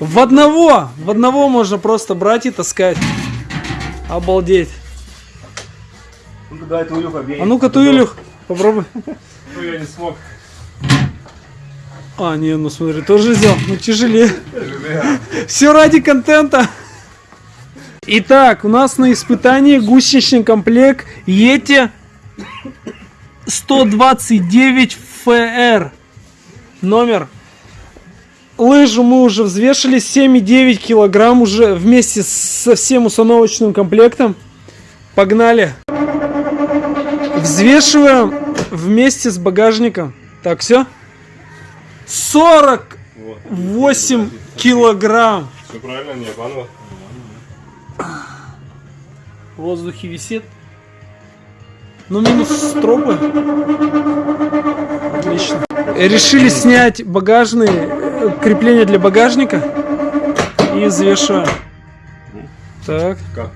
В одного! В одного можно просто брать и таскать. Обалдеть. Ну-ка, дай твою побей. А ну-ка, Туилюх, попробуй. Ну, я не смог. А, не, ну смотри, тоже взял. Ну тяжелее. Все ради контента. Итак, у нас на испытании гусеничный комплект Yeti 129 FR. Номер. Лыжу мы уже взвешивали 7,9 килограмм уже вместе со всем установочным комплектом. Погнали. Взвешиваем вместе с багажником. Так, все? 48 килограмм. Все правильно, не обманывал. В воздухе висит. Ну, минус стропы. Отлично. Решили снять багажные крепления для багажника. И взвешиваем. Так. Как?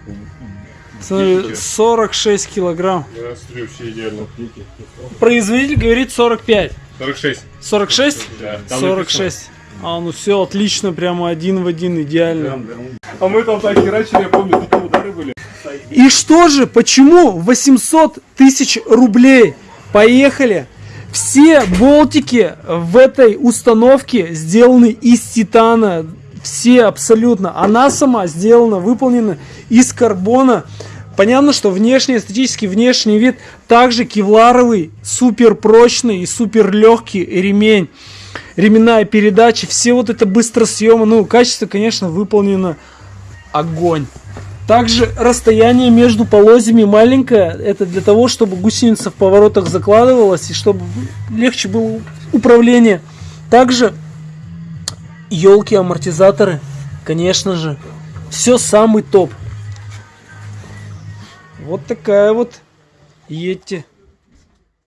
Смотри, 46 килограмм. Я смотрю, все идеально. Производитель говорит 45. 46. 46? Да, там 46. А, ну все, отлично, прямо один в один, идеально. А мы там так херачили, я помню, такие удары были. И что же, почему 800 тысяч рублей? Поехали! Все болтики в этой установке сделаны из титана. Все абсолютно. Она сама сделана, выполнена из карбона. Понятно, что внешний, эстетический внешний вид также кевларовый, супер прочный и супер легкий ремень. Ременная передача, все вот это быстросъемы. Ну, качество, конечно, выполнено огонь. Также расстояние между полозьями маленькое. Это для того, чтобы гусеница в поворотах закладывалась и чтобы легче было управление. Также елки, амортизаторы, конечно же. Все самый топ. Вот такая вот Йети.